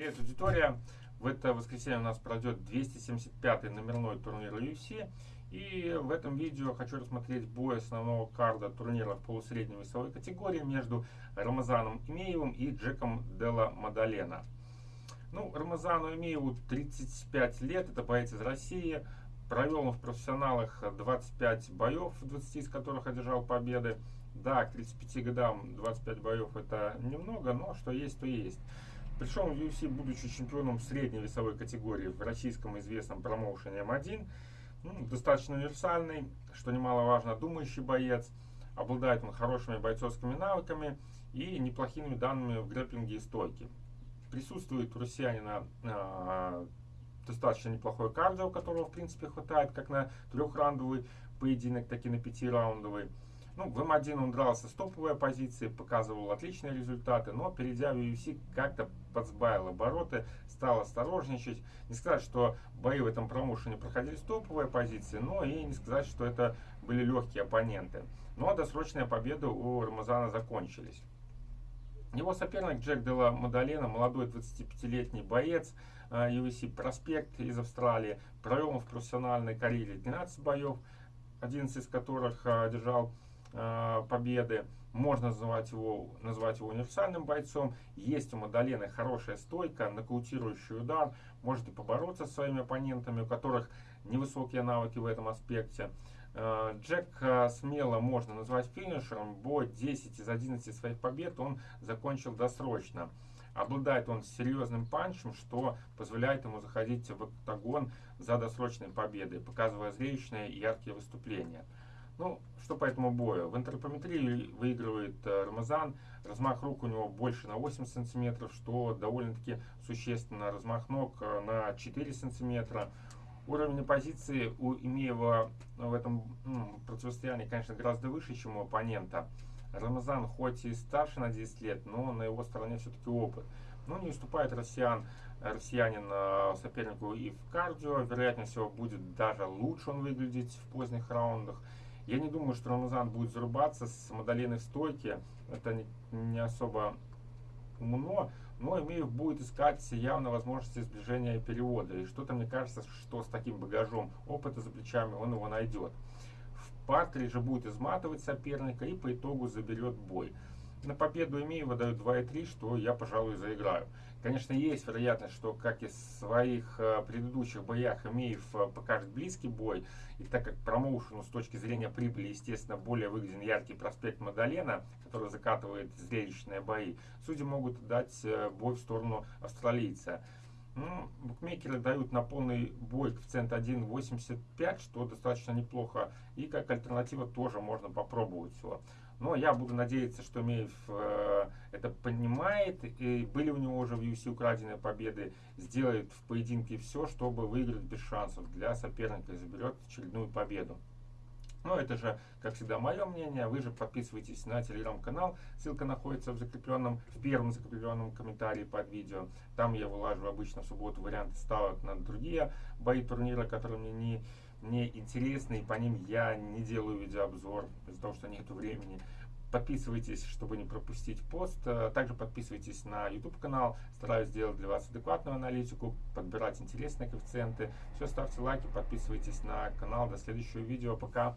Привет, аудитория! В это воскресенье у нас пройдет 275-й номерной турнир UFC. И в этом видео хочу рассмотреть бой основного карда турнира в полусредней весовой категории между Рамазаном Имеевым и Джеком Делла Мадалена. Ну, Рамазану Имееву 35 лет, это боец из России. Провел он в профессионалах 25 боев, 20 из которых одержал победы. Да, к 35 годам 25 боев это немного, но что есть, то есть. Пришел в UFC, будучи чемпионом средней весовой категории в российском известном промоушене М1. Ну, достаточно универсальный, что немаловажно, думающий боец. Обладает он хорошими бойцовскими навыками и неплохими данными в грэпплинге и стойке. Присутствует у россиянина э, достаточно неплохой кардио, которого в принципе хватает как на трехраундовый поединок, так и на пятираундовый. Ну, в М1 он дрался с топовой позиции, показывал отличные результаты, но перейдя в UFC как-то подсбавил обороты, стал осторожничать. Не сказать, что бои в этом промоушене проходили с топовой позиции, но и не сказать, что это были легкие оппоненты. Но досрочные победы у Рамазана закончились. Его соперник Джек Дела Мадалена, молодой 25-летний боец UFC э, проспект из Австралии, провел в профессиональной карьере 12 боев, 11 из которых э, одержал Э, победы. Можно называть его, назвать его универсальным бойцом. Есть у Мадалена хорошая стойка, нокаутирующий удар. Может и побороться с своими оппонентами, у которых невысокие навыки в этом аспекте. Э, Джек э, смело можно назвать финишером. Бой 10 из 11 своих побед он закончил досрочно. Обладает он серьезным панчем, что позволяет ему заходить в октагон за досрочной победой, показывая зрелищные и яркие выступления. Ну, что по этому бою? В антропометрии выигрывает э, Рамазан. Размах рук у него больше на 8 сантиметров, что довольно-таки существенно. Размах ног э, на 4 сантиметра. Уровень позиции у Имеева в этом ну, противостоянии, конечно, гораздо выше, чем у оппонента. Рамазан хоть и старше на 10 лет, но на его стороне все-таки опыт. Но не уступает россиян, россиянин э, сопернику и в кардио. Вероятнее всего, будет даже лучше он выглядеть в поздних раундах. Я не думаю, что Рамазан будет зарубаться с Мадалиной в стойке. Это не, особо умно, но Имеев будет искать явно возможности сближения перевода. И что-то мне кажется, что с таким багажом опыта за плечами он его найдет. В партере же будет изматывать соперника и по итогу заберет бой. На победу Имеева дают 2,3, что я, пожалуй, заиграю. Конечно, есть вероятность, что, как и в своих э, предыдущих боях, Имеев э, покажет близкий бой. И так как промоушену с точки зрения прибыли, естественно, более выгоден яркий проспект Мадалена, который закатывает зрелищные бои, судьи могут дать э, бой в сторону австралийца. Ну, букмекеры дают на полный бой коэффициент 1.85, что достаточно неплохо. И как альтернатива тоже можно попробовать его. Но я буду надеяться, что Меев э, это понимает. И были у него уже в UFC украденные победы. Сделает в поединке все, чтобы выиграть без шансов для соперника и заберет очередную победу. Но это же, как всегда, мое мнение. Вы же подписывайтесь на телеграм-канал. Ссылка находится в закрепленном, в первом закрепленном комментарии под видео. Там я вылаживаю обычно в субботу варианты ставок на другие бои турнира, которые мне не, не интересны. И по ним я не делаю видеообзор из-за того, что нет времени. Подписывайтесь, чтобы не пропустить пост. Также подписывайтесь на YouTube канал. Стараюсь сделать для вас адекватную аналитику, подбирать интересные коэффициенты. Все, ставьте лайки, подписывайтесь на канал. До следующего видео. Пока.